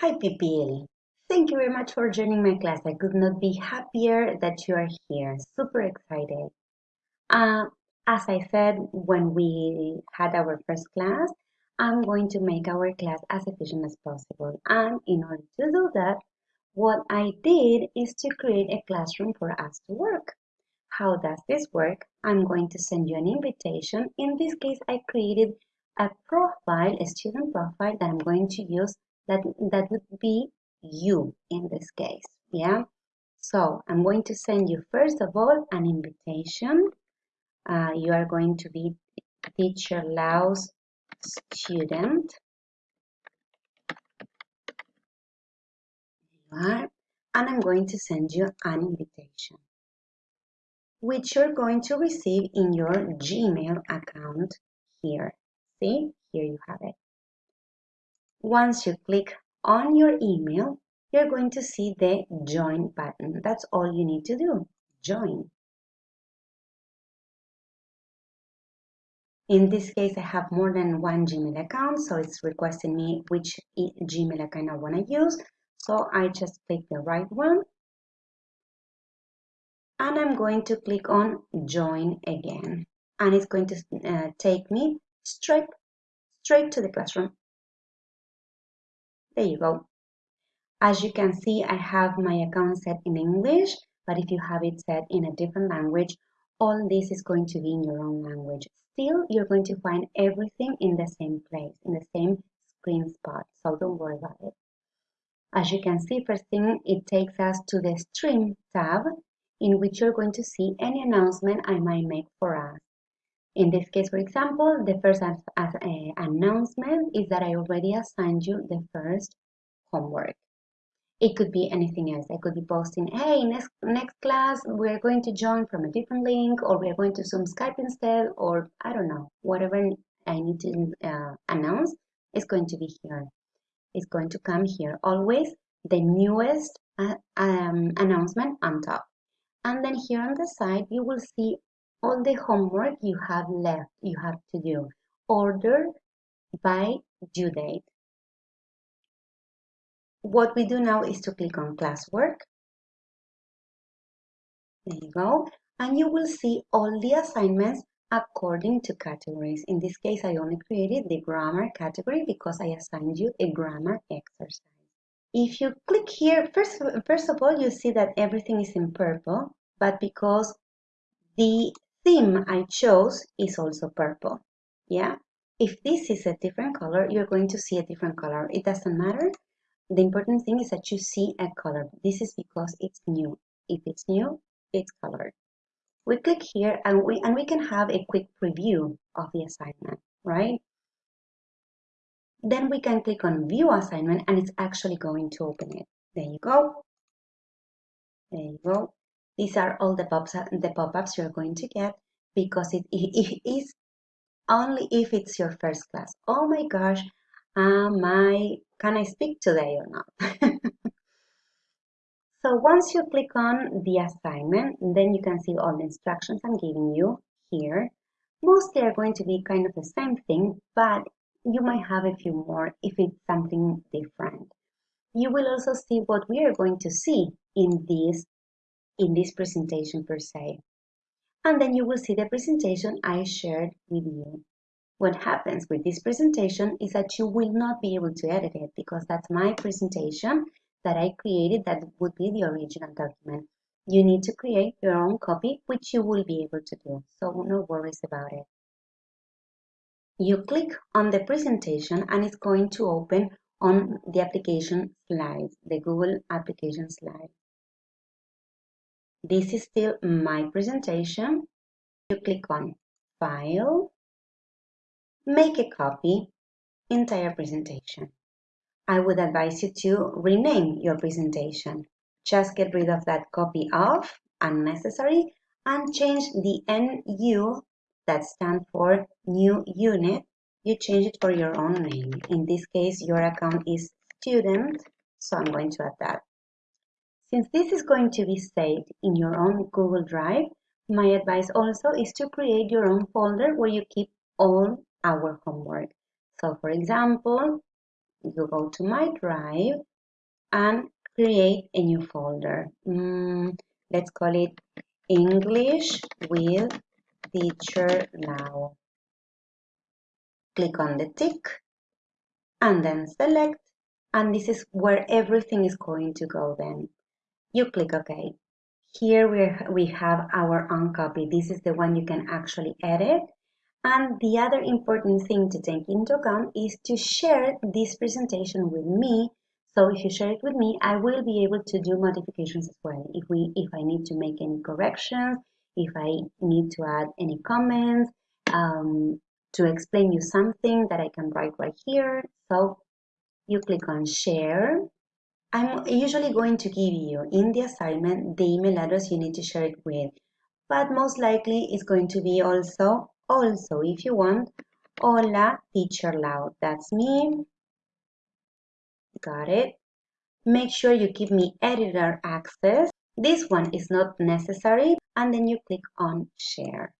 Hi Pipil! Thank you very much for joining my class. I could not be happier that you are here. Super excited. Uh, as I said when we had our first class, I'm going to make our class as efficient as possible. And in order to do that, what I did is to create a classroom for us to work. How does this work? I'm going to send you an invitation. In this case, I created a profile, a student profile that I'm going to use that, that would be you in this case, yeah? So I'm going to send you first of all an invitation. Uh, you are going to be teacher Lau's student. You are, and I'm going to send you an invitation which you're going to receive in your Gmail account here. See, here you have it. Once you click on your email, you're going to see the join button. That's all you need to do, join. In this case, I have more than one Gmail account, so it's requesting me which Gmail account I want to use. So I just click the right one. And I'm going to click on join again. And it's going to uh, take me straight, straight to the classroom. There you go. As you can see, I have my account set in English, but if you have it set in a different language, all this is going to be in your own language. Still, you're going to find everything in the same place, in the same screen spot, so don't worry about it. As you can see, first thing, it takes us to the Stream tab, in which you're going to see any announcement I might make for us. In this case, for example, the first as, as, uh, announcement is that I already assigned you the first homework. It could be anything else. I could be posting, hey, next, next class, we're going to join from a different link, or we're going to Zoom Skype instead, or I don't know, whatever I need to uh, announce is going to be here. It's going to come here. Always the newest uh, um, announcement on top. And then here on the side, you will see all the homework you have left, you have to do. Order by due date. What we do now is to click on classwork. There you go. And you will see all the assignments according to categories. In this case, I only created the grammar category because I assigned you a grammar exercise. If you click here, first, first of all, you see that everything is in purple, but because the theme I chose is also purple. Yeah. If this is a different color, you're going to see a different color. It doesn't matter. The important thing is that you see a color. This is because it's new. If it's new, it's colored. We click here and we, and we can have a quick preview of the assignment, right? Then we can click on view assignment and it's actually going to open it. There you go. There you go. These are all the pop-ups the pop-ups you're going to get because it, it is only if it's your first class. Oh my gosh, am I, can I speak today or not? so once you click on the assignment, then you can see all the instructions I'm giving you here. Mostly are going to be kind of the same thing, but you might have a few more if it's something different. You will also see what we are going to see in this in this presentation per se. And then you will see the presentation I shared with you. What happens with this presentation is that you will not be able to edit it because that's my presentation that I created that would be the original document. You need to create your own copy, which you will be able to do, so no worries about it. You click on the presentation and it's going to open on the application slides, the Google application slide. This is still my presentation. You click on File, Make a copy, Entire presentation. I would advise you to rename your presentation. Just get rid of that copy of, unnecessary, and change the NU that stands for New Unit. You change it for your own name. In this case, your account is student, so I'm going to add that. Since this is going to be saved in your own Google Drive, my advice also is to create your own folder where you keep all our homework. So for example, you go to my drive and create a new folder. Mm, let's call it English with Teacher Lau. Click on the tick and then select and this is where everything is going to go then. You click OK. Here we we have our own copy. This is the one you can actually edit. And the other important thing to take into account is to share this presentation with me. So if you share it with me, I will be able to do modifications as well. If we if I need to make any corrections, if I need to add any comments, um, to explain you something that I can write right here. So you click on share. I'm usually going to give you in the assignment the email address you need to share it with, but most likely it's going to be also, also if you want, hola teacher Lau. That's me. Got it. Make sure you give me editor access. This one is not necessary and then you click on share.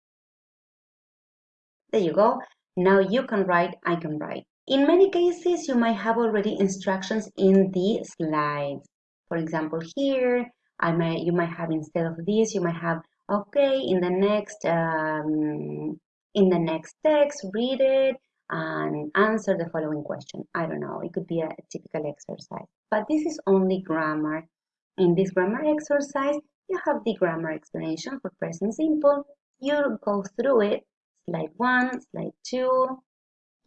There you go. Now you can write, I can write. In many cases, you might have already instructions in the slides. For example, here, I might, you might have instead of this, you might have, okay, in the next, um, in the next text, read it and answer the following question. I don't know, it could be a, a typical exercise, but this is only grammar. In this grammar exercise, you have the grammar explanation for present simple. You go through it, slide one, slide two,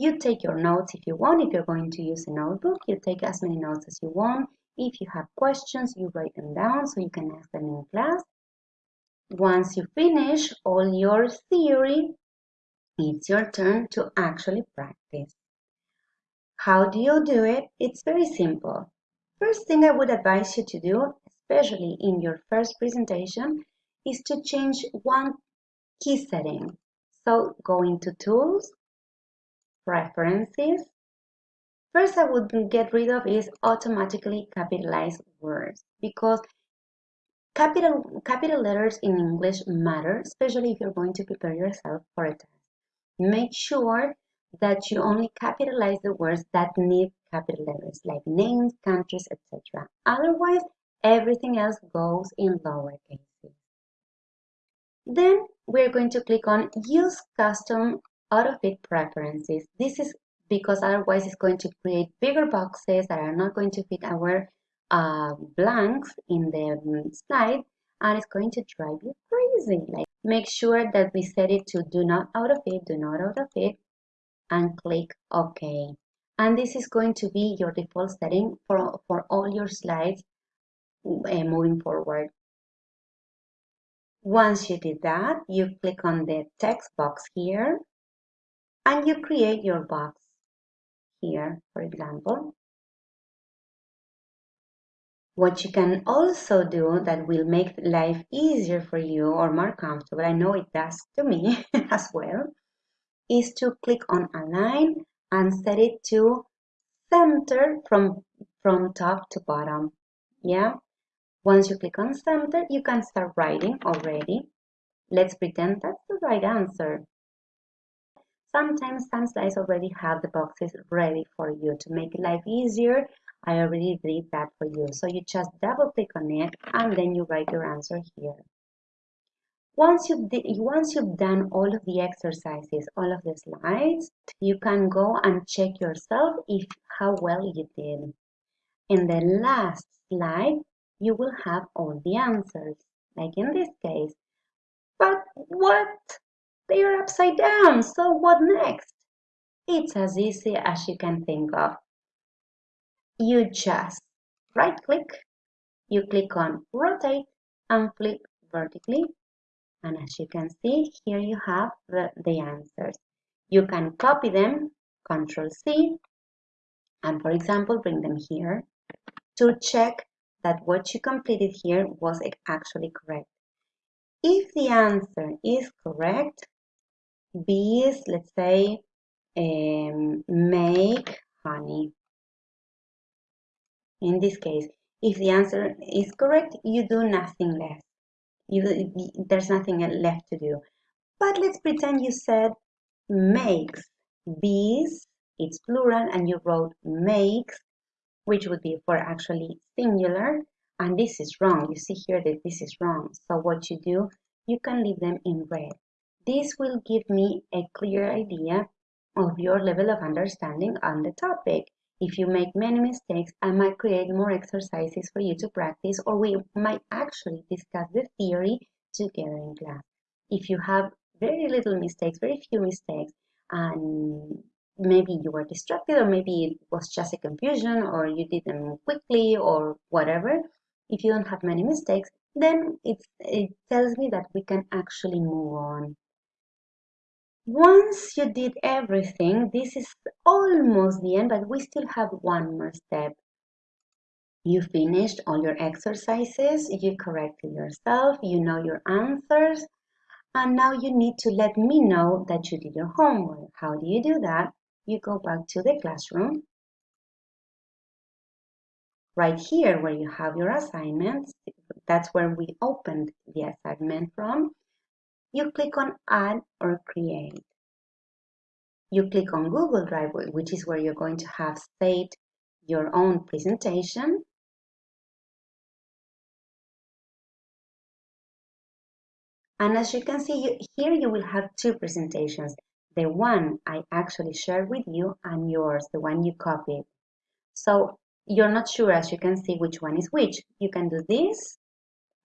you take your notes if you want. If you're going to use a notebook, you take as many notes as you want. If you have questions, you write them down so you can ask them in class. Once you finish all your theory, it's your turn to actually practice. How do you do it? It's very simple. First thing I would advise you to do, especially in your first presentation, is to change one key setting. So go into Tools, preferences. First I would get rid of is automatically capitalized words because capital, capital letters in English matter, especially if you're going to prepare yourself for a test. Make sure that you only capitalize the words that need capital letters like names, countries, etc. Otherwise, everything else goes in lower cases. Then we're going to click on Use Custom auto-fit preferences. This is because otherwise it's going to create bigger boxes that are not going to fit our uh, blanks in the slide and it's going to drive you crazy. Like make sure that we set it to do not auto-fit, do not auto-fit and click OK. And this is going to be your default setting for, for all your slides uh, moving forward. Once you did that, you click on the text box here and you create your box here, for example. What you can also do that will make life easier for you or more comfortable, I know it does to me as well, is to click on align and set it to center from, from top to bottom. Yeah. Once you click on center, you can start writing already. Let's pretend that's the right answer. Sometimes some slides already have the boxes ready for you to make life easier. I already did that for you. So you just double click on it and then you write your answer here. Once you've, once you've done all of the exercises, all of the slides, you can go and check yourself if how well you did. In the last slide, you will have all the answers, like in this case. But what? They are upside down, so what next? It's as easy as you can think of. You just right click, you click on rotate and flip vertically. And as you can see, here you have the, the answers. You can copy them, Control C, and for example, bring them here to check that what you completed here was actually correct. If the answer is correct, bees, let's say, um, make honey. In this case, if the answer is correct, you do nothing less. You, there's nothing left to do. But let's pretend you said makes. Bees it's plural and you wrote makes, which would be for actually singular, and this is wrong. You see here that this is wrong. So what you do, you can leave them in red. This will give me a clear idea of your level of understanding on the topic. If you make many mistakes, I might create more exercises for you to practice, or we might actually discuss the theory together in class. If you have very little mistakes, very few mistakes, and maybe you were distracted, or maybe it was just a confusion, or you did them quickly, or whatever, if you don't have many mistakes, then it tells me that we can actually move on. Once you did everything, this is almost the end, but we still have one more step. You finished all your exercises, you corrected yourself, you know your answers, and now you need to let me know that you did your homework. How do you do that? You go back to the classroom. Right here where you have your assignments, that's where we opened the assignment from you click on Add or Create. You click on Google Drive, which is where you're going to have saved your own presentation. And as you can see, you, here you will have two presentations. The one I actually shared with you and yours, the one you copied. So you're not sure, as you can see, which one is which. You can do this,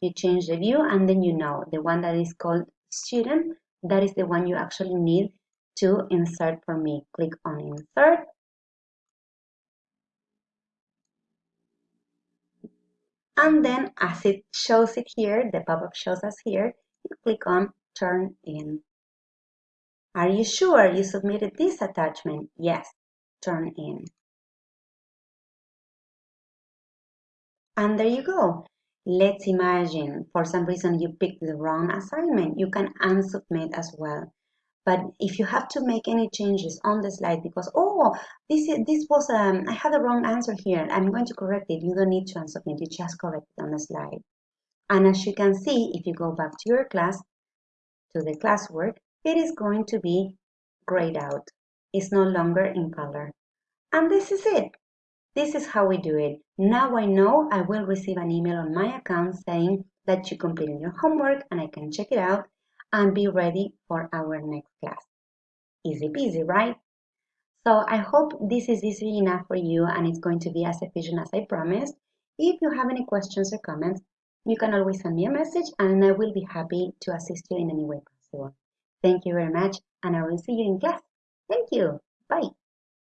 you change the view, and then you know the one that is called student, that is the one you actually need to insert for me. Click on insert. And then as it shows it here, the pop-up shows us here, you click on turn in. Are you sure you submitted this attachment? Yes, turn in. And there you go. Let's imagine for some reason you picked the wrong assignment. You can unsubmit as well. But if you have to make any changes on the slide because, oh, this, this was, um, I had the wrong answer here. I'm going to correct it. You don't need to unsubmit. You just correct it on the slide. And as you can see, if you go back to your class, to the classwork, it is going to be grayed out. It's no longer in color. And this is it. This is how we do it. Now I know I will receive an email on my account saying that you completed your homework and I can check it out and be ready for our next class. Easy peasy, right? So I hope this is easy enough for you and it's going to be as efficient as I promised. If you have any questions or comments, you can always send me a message and I will be happy to assist you in any way possible. Thank you very much and I will see you in class. Thank you. Bye.